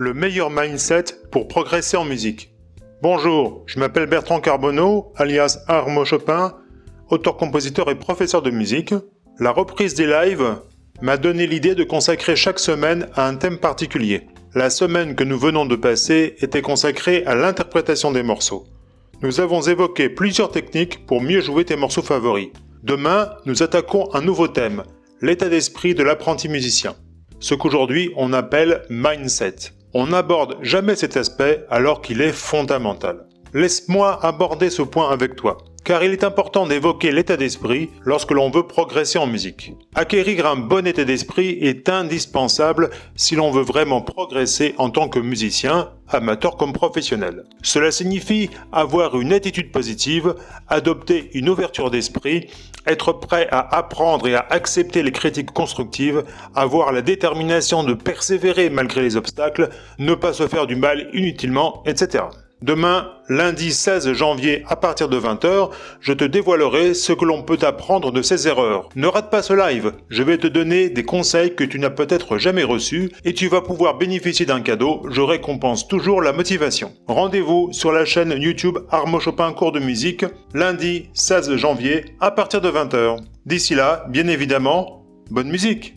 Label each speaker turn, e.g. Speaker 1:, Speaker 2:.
Speaker 1: le meilleur mindset pour progresser en musique. Bonjour, je m'appelle Bertrand Carbonneau, alias Armo Chopin, auteur-compositeur et professeur de musique. La reprise des lives m'a donné l'idée de consacrer chaque semaine à un thème particulier. La semaine que nous venons de passer était consacrée à l'interprétation des morceaux. Nous avons évoqué plusieurs techniques pour mieux jouer tes morceaux favoris. Demain, nous attaquons un nouveau thème, l'état d'esprit de l'apprenti musicien. Ce qu'aujourd'hui on appelle mindset. On n'aborde jamais cet aspect alors qu'il est fondamental. Laisse-moi aborder ce point avec toi, car il est important d'évoquer l'état d'esprit lorsque l'on veut progresser en musique. Acquérir un bon état d'esprit est indispensable si l'on veut vraiment progresser en tant que musicien, amateur comme professionnel. Cela signifie avoir une attitude positive, adopter une ouverture d'esprit, être prêt à apprendre et à accepter les critiques constructives, avoir la détermination de persévérer malgré les obstacles, ne pas se faire du mal inutilement, etc. Demain, lundi 16 janvier à partir de 20h, je te dévoilerai ce que l'on peut apprendre de ces erreurs. Ne rate pas ce live, je vais te donner des conseils que tu n'as peut-être jamais reçus et tu vas pouvoir bénéficier d'un cadeau, je récompense toujours la motivation. Rendez-vous sur la chaîne YouTube Armo Chopin Cours de musique, lundi 16 janvier à partir de 20h. D'ici là, bien évidemment, bonne musique